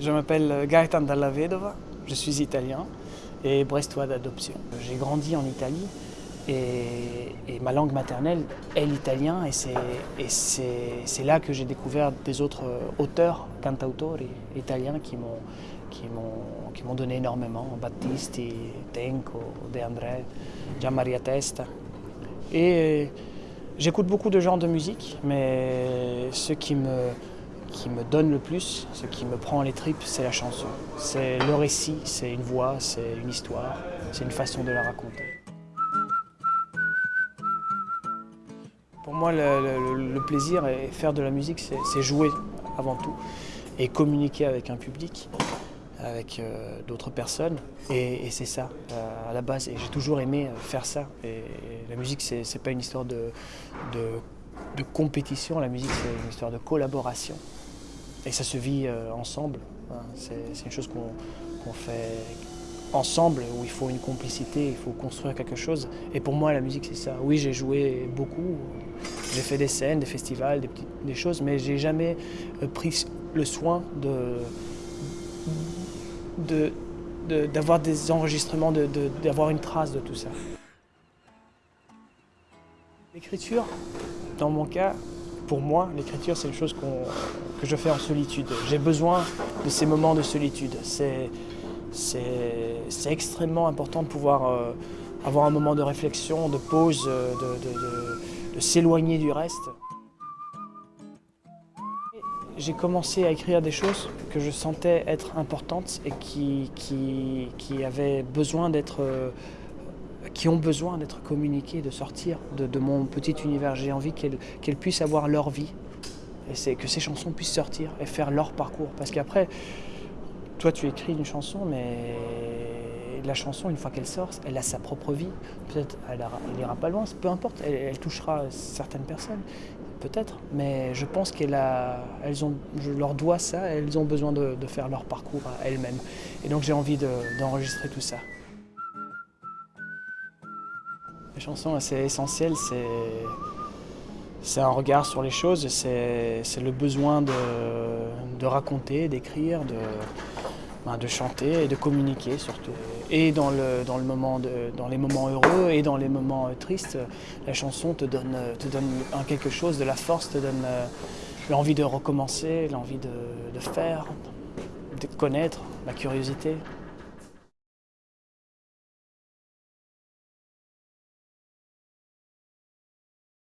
Je m'appelle Gaetan Dalla Vedova, je suis italien et brestois d'adoption. J'ai grandi en Italie et, ma langue maternelle est l'italien et c'est là que j'ai découvert des autres auteurs, cantautori italiens qui m'ont donné énormément, Battisti, Tenco, De André, Gianmaria Testa. Et j'écoute beaucoup de genres de musique, mais ce qui me, qui me donne le plus, ce qui me prend les tripes, c'est la chanson. C'est le récit, c'est une voix, c'est une histoire, c'est une façon de la raconter. Pour moi, le, plaisir et faire de la musique, c'est jouer avant tout et communiquer avec un public, avec euh, d'autres personnes. Et, c'est ça, euh, à la base. Et j'ai toujours aimé faire ça. Et, la musique, c'est pas une histoire de compétition, la musique, c'est une histoire de collaboration. Et ça se vit euh, ensemble. Hein. C'est une chose qu'on fait ensemble, où il faut une complicité, il faut construire quelque chose. Et pour moi, la musique, c'est ça. Oui, j'ai joué beaucoup, j'ai fait des scènes, des festivals, des, petites, des choses, mais j'ai jamais euh, pris le soin de, d'avoir des enregistrements, d'avoir une trace de tout ça. L'écriture, dans mon cas, pour moi, l'écriture, c'est une chose que je fais en solitude. J'ai besoin de ces moments de solitude. C'est extrêmement important de pouvoir euh, avoir un moment de réflexion, de pause, euh, de, s'éloigner du reste. J'ai commencé à écrire des choses que je sentais être importantes et qui, avaient besoin d'être euh, qui ont besoin d'être communiquées, de sortir de, mon petit univers. J'ai envie qu'elles puissent avoir leur vie et que ces chansons puissent sortir et faire leur parcours. Parce qu'après, toi tu écris une chanson, mais la chanson, une fois qu'elle sort, elle a sa propre vie. Peut-être elle n'ira pas loin, peu importe, elle, touchera certaines personnes, peut-être. Mais je pense qu'elles ont, je leur dois ça, elles ont besoin de, faire leur parcours à elles-mêmes. Et donc j'ai envie d'enregistrer tout ça. Les chansons, c'est essentiel, c'est un regard sur les choses, c'est le besoin de, raconter, d'écrire, ben, de, chanter et de communiquer surtout. Et dans, les moments heureux et dans les moments euh, tristes, la chanson te donne, quelque chose, de la force, te donne euh, l'envie de recommencer, l'envie de faire, de connaître, la curiosité.